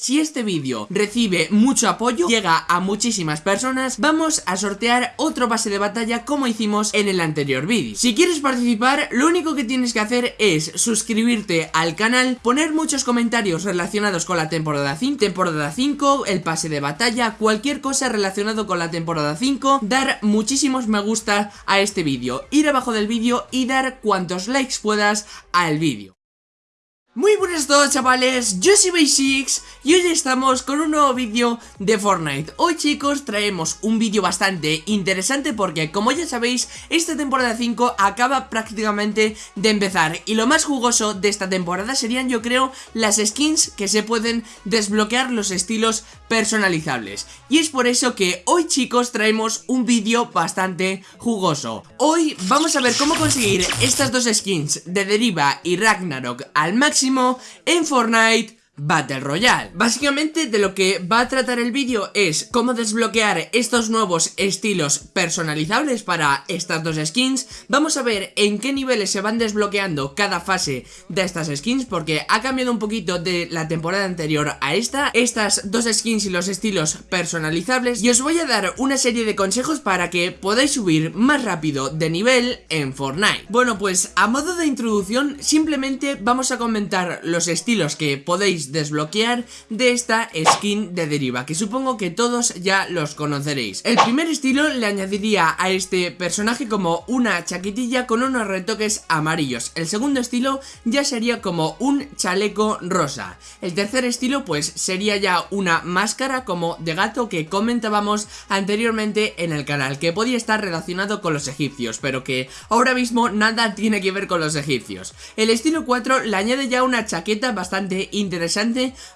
si este vídeo recibe mucho apoyo, llega a muchísimas personas, vamos a sortear otro pase de batalla como hicimos en el anterior vídeo. Si quieres participar, lo único que tienes que hacer es suscribirte al canal, poner muchos comentarios relacionados con la temporada 5, temporada 5, el pase de batalla, cualquier cosa relacionado con la temporada 5, dar muchísimos me gusta a este vídeo, ir abajo del vídeo y dar cuantos likes puedas al vídeo. Muy buenas todos chavales, yo soy Basics y hoy estamos con un nuevo vídeo de Fortnite. Hoy chicos traemos un vídeo bastante interesante porque como ya sabéis esta temporada 5 acaba prácticamente de empezar Y lo más jugoso de esta temporada serían yo creo las skins que se pueden desbloquear los estilos personalizables. Y es por eso que hoy chicos traemos un vídeo bastante jugoso. Hoy vamos a ver cómo conseguir estas dos skins de Deriva y Ragnarok al máximo en Fortnite Battle Royale. Básicamente de lo que va a tratar el vídeo es cómo desbloquear estos nuevos estilos personalizables para estas dos skins. Vamos a ver en qué niveles se van desbloqueando cada fase de estas skins porque ha cambiado un poquito de la temporada anterior a esta. Estas dos skins y los estilos personalizables y os voy a dar una serie de consejos para que podáis subir más rápido de nivel en Fortnite. Bueno pues a modo de introducción simplemente vamos a comentar los estilos que podéis desbloquear de esta skin de deriva Que supongo que todos ya los conoceréis. El primer estilo le añadiría a este personaje como una chaquetilla con unos retoques amarillos. El segundo estilo ya sería como un chaleco rosa. El tercer estilo pues sería ya una máscara como de gato que comentábamos anteriormente en el canal Que podía estar relacionado con los egipcios pero que ahora mismo nada tiene que ver con los egipcios. El estilo 4 le añade ya una chaqueta bastante interesante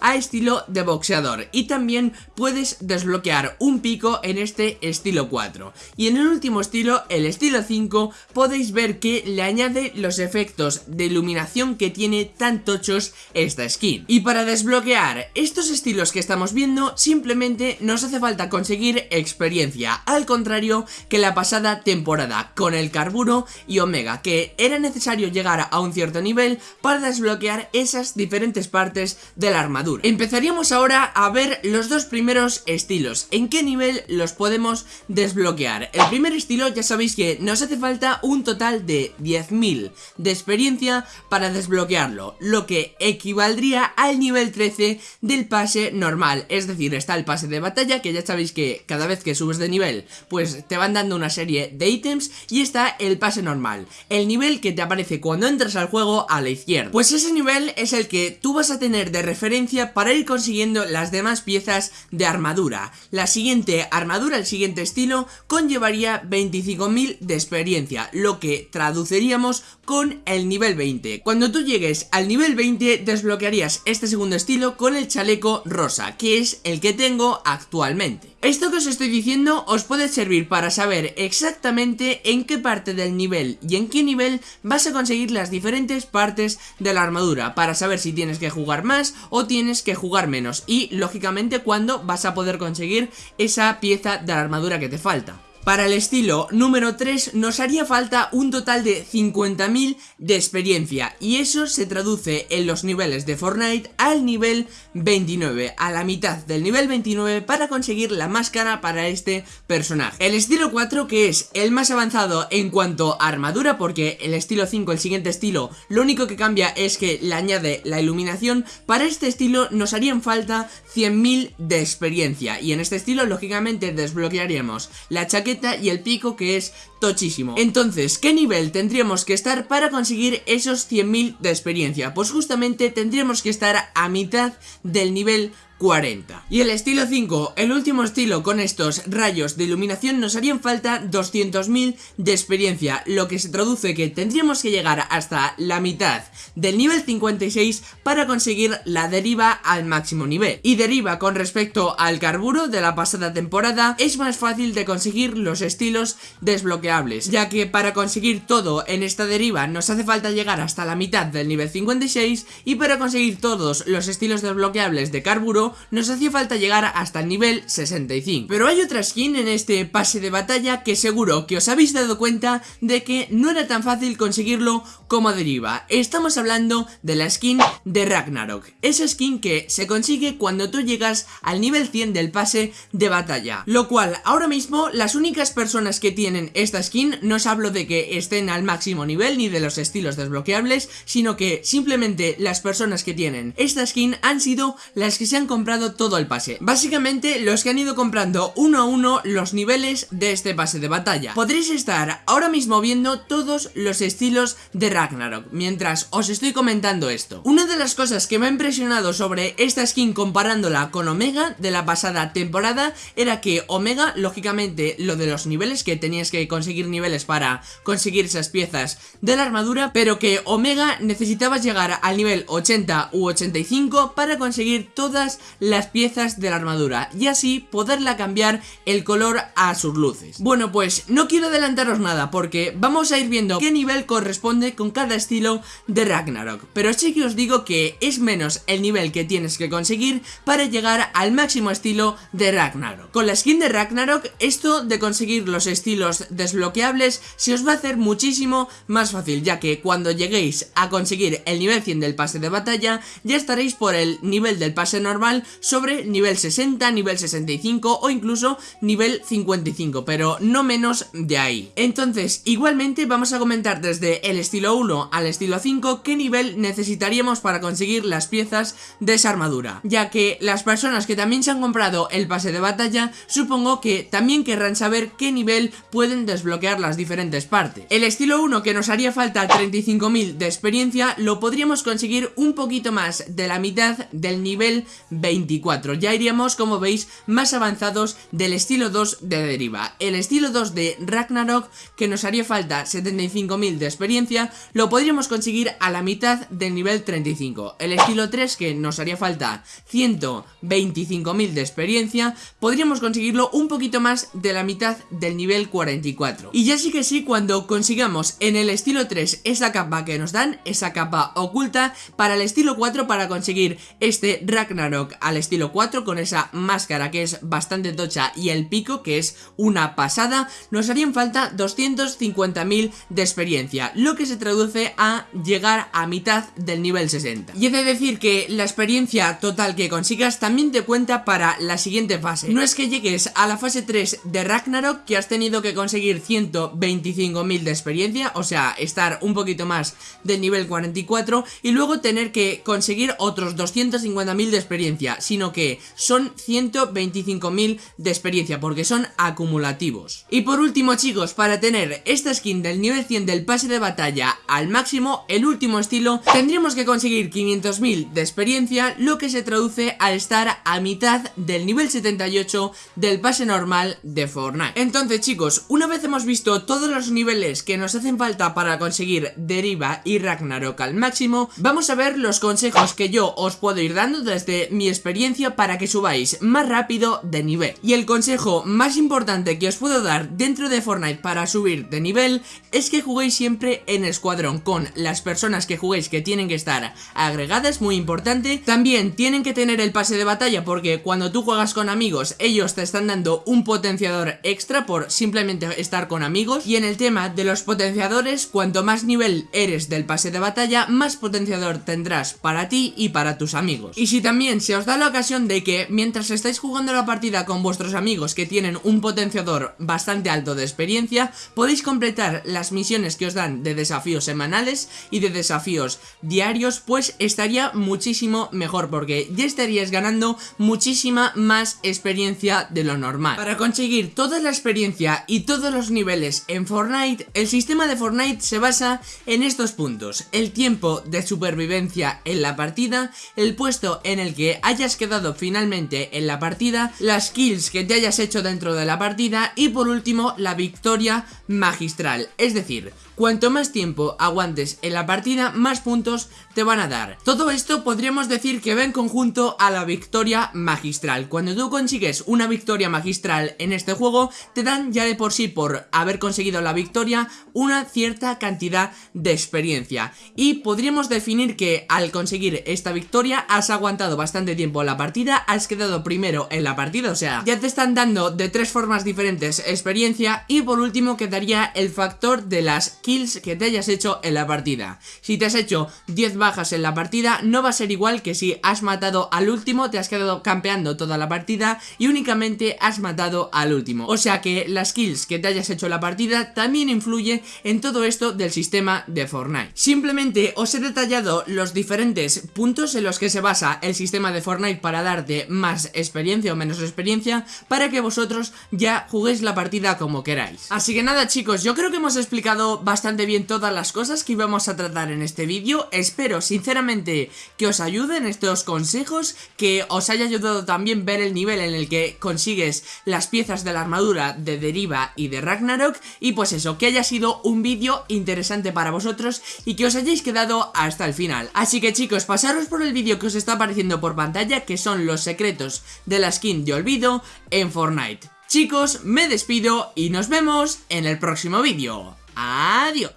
a estilo de boxeador. Y también puedes desbloquear un pico en este estilo 4 y en el último estilo, el estilo 5 podéis ver que le añade los efectos de iluminación que tiene tan tochos esta skin. Y para desbloquear estos estilos que estamos viendo simplemente nos hace falta conseguir experiencia. Al contrario que la pasada temporada con el carburo y omega que era necesario llegar a un cierto nivel para desbloquear esas diferentes partes de la armadura. Empezaríamos ahora a ver los dos primeros estilos. En qué nivel los podemos desbloquear El primer estilo ya sabéis que nos hace falta un total de 10.000 de experiencia para desbloquearlo Lo que equivaldría al nivel 13 del pase normal. Es decir, está el pase de batalla que ya sabéis que cada vez que subes de nivel Pues te van dando una serie de ítems Y está el pase normal El nivel que te aparece cuando entras al juego a la izquierda. Pues ese nivel es el que tú vas a tener de referencia para ir consiguiendo las demás piezas de armadura. La siguiente armadura, el siguiente estilo, conllevaría 25.000 de experiencia, lo que traduciríamos con el nivel 20. Cuando tú llegues al nivel 20 desbloquearías este segundo estilo con el chaleco rosa, que es el que tengo actualmente. Esto que os estoy diciendo os puede servir para saber exactamente en qué parte del nivel y en qué nivel vas a conseguir las diferentes partes de la armadura para saber si tienes que jugar más o tienes que jugar menos y lógicamente cuándo vas a poder conseguir esa pieza de la armadura que te falta. Para el estilo número 3 nos haría falta un total de 50.000 de experiencia y eso se traduce en los niveles de Fortnite al nivel 29, a la mitad del nivel 29 para conseguir la máscara para este personaje. El estilo 4 que es el más avanzado en cuanto a armadura porque el estilo 5, el siguiente estilo, lo único que cambia es que le añade la iluminación, para este estilo nos harían falta 100.000 de experiencia y en este estilo lógicamente desbloquearíamos la chaqueta y el pico que es tochísimo. Entonces, ¿qué nivel tendríamos que estar para conseguir esos 100.000 de experiencia? Pues justamente tendríamos que estar a mitad del nivel 40. Y el estilo 5, el último estilo con estos rayos de iluminación nos harían falta 200.000 de experiencia, lo que se traduce que tendríamos que llegar hasta la mitad del nivel 56 para conseguir la deriva al máximo nivel. Y deriva con respecto al carburo de la pasada temporada es más fácil de conseguir los estilos desbloqueables, ya que para conseguir todo en esta deriva nos hace falta llegar hasta la mitad del nivel 56 y para conseguir todos los estilos desbloqueables de carburo nos hacía falta llegar hasta el nivel 65 Pero hay otra skin en este pase de batalla que seguro que os habéis dado cuenta de que no era tan fácil conseguirlo como deriva. Estamos hablando de la skin de Ragnarok. Esa skin que se consigue cuando tú llegas al nivel 100 del pase de batalla. Lo cual, ahora mismo, las únicas personas que tienen esta skin, no os hablo de que estén al máximo nivel ni de los estilos desbloqueables, sino que simplemente las personas que tienen esta skin han sido las que se han comprado todo el pase. Básicamente, los que han ido comprando uno a uno los niveles de este pase de batalla. Podréis estar ahora mismo viendo todos los estilos de Ragnarok, mientras os estoy comentando esto. Una de las cosas que me ha impresionado sobre esta skin comparándola con Omega de la pasada temporada era que Omega, lógicamente, lo de los niveles, que tenías que conseguir niveles para conseguir esas piezas de la armadura, pero que Omega necesitabas llegar al nivel 80 u 85 para conseguir todas las piezas de la armadura y así poderla cambiar el color a sus luces. Bueno, pues no quiero adelantaros nada porque vamos a ir viendo qué nivel corresponde con cada estilo de Ragnarok, pero sí que os digo que es menos el nivel que tienes que conseguir para llegar al máximo estilo de Ragnarok. Con la skin de Ragnarok, esto de conseguir los estilos desbloqueables se os va a hacer muchísimo más fácil, ya que cuando lleguéis a conseguir el nivel 100 del pase de batalla, ya estaréis por el nivel del pase normal sobre nivel 60, nivel 65 o incluso nivel 55, pero no menos de ahí. Entonces, igualmente vamos a comentar desde el estilo 1 al estilo 5 qué nivel necesitaríamos para conseguir las piezas de esa armadura, ya que las personas que también se han comprado el pase de batalla, supongo que también querrán saber qué nivel pueden desbloquear las diferentes partes. El estilo 1 que nos haría falta 35.000 de experiencia lo podríamos conseguir un poquito más de la mitad del nivel 24. Ya iríamos, como veis, más avanzados del estilo 2 de deriva. El estilo 2 de Ragnarok, que nos haría falta 75.000 de experiencia, lo podríamos conseguir a la mitad del nivel 35. El estilo 3, que nos haría falta 125.000 de experiencia, podríamos conseguirlo un poquito más de la mitad del nivel 44. Y ya sí que sí, cuando consigamos en el estilo 3 esa capa que nos dan, esa capa oculta, para el estilo 4 para conseguir este Ragnarok al estilo 4 con esa máscara que es bastante tocha y el pico que es una pasada, nos harían falta 250.000 de experiencia, lo que se traduce a llegar a mitad del nivel 60. Y he de decir que la experiencia total que consigas también te cuenta para la siguiente fase. No es que llegues a la fase 3 de Ragnarok que has tenido que conseguir 125.000 de experiencia, o sea, estar un poquito más del nivel 44 y luego tener que conseguir otros 250.000 de experiencia, sino que son 125.000 de experiencia porque son acumulativos. Y por último chicos, para tener esta skin del nivel 100 del pase de batalla al máximo, el último estilo, tendríamos que conseguir 500.000 de experiencia, lo que se traduce al estar a mitad del nivel 78 del pase normal de Fortnite. Entonces chicos, una vez hemos visto todos los niveles que nos hacen falta para conseguir Deriva y Ragnarok al máximo, vamos a ver los consejos que yo os puedo ir dando desde mi experiencia para que subáis más rápido de nivel. Y el consejo más importante que os puedo dar dentro de Fortnite para subir de nivel es que juguéis siempre en escuadrón con las personas que juguéis que tienen que estar agregadas, muy importante. También tienen que tener el pase de batalla porque cuando tú juegas con amigos ellos te están dando un potenciador extra por simplemente estar con amigos. Y en el tema de los potenciadores, cuanto más nivel eres del pase de batalla, más potenciador tendrás para ti y para tus amigos. Y si también se os da la ocasión de que mientras estáis jugando la partida con vuestros amigos que tienen un potenciador bastante alto de experiencia, podéis completar las misiones que os dan de desafíos semanales y de desafíos diarios, pues estaría muchísimo mejor porque ya estaríais ganando muchísima más experiencia de lo normal. Para conseguir toda la experiencia y todos los niveles en Fortnite, el sistema de Fortnite se basa en estos puntos. El tiempo de supervivencia en la partida, el puesto en el que hayas quedado finalmente en la partida, las kills que te hayas hecho dentro de la partida y por último la victoria magistral. Es decir, cuanto más tiempo aguantes en la partida, más puntos te van a dar. Todo esto podríamos decir que va en conjunto a la victoria magistral. Cuando tú consigues una victoria magistral en este juego, te dan ya de por sí por haber conseguido la victoria una cierta cantidad de experiencia. Y podríamos definir que al conseguir esta victoria has aguantado bastante tiempo la partida, has quedado primero en la partida, o sea, ya te están dando de tres formas diferentes experiencia y por último quedaría el factor de las kills que te hayas hecho en la partida. Si te has hecho 10 bajas en la partida, no va a ser igual que si has matado al último, te has quedado campeando toda la partida y únicamente has matado al último. O sea que las kills que te hayas hecho en la partida también influye en todo esto del sistema de Fortnite. Simplemente os he detallado los diferentes puntos en los que se basa el sistema de Fortnite para darte más experiencia o menos experiencia para que vosotros ya juguéis la partida como queráis. Así que nada chicos, yo creo que hemos explicado bastante bien todas cosas que íbamos a tratar en este vídeo. Espero sinceramente que os ayuden estos consejos, que os haya ayudado también ver el nivel en el que consigues las piezas de la armadura de Deriva y de Ragnarok y pues eso, que haya sido un vídeo interesante para vosotros y que os hayáis quedado hasta el final. Así que chicos, pasaros por el vídeo que os está apareciendo por pantalla que son los secretos de la skin de olvido en Fortnite. Chicos, me despido y nos vemos en el próximo vídeo. Adiós.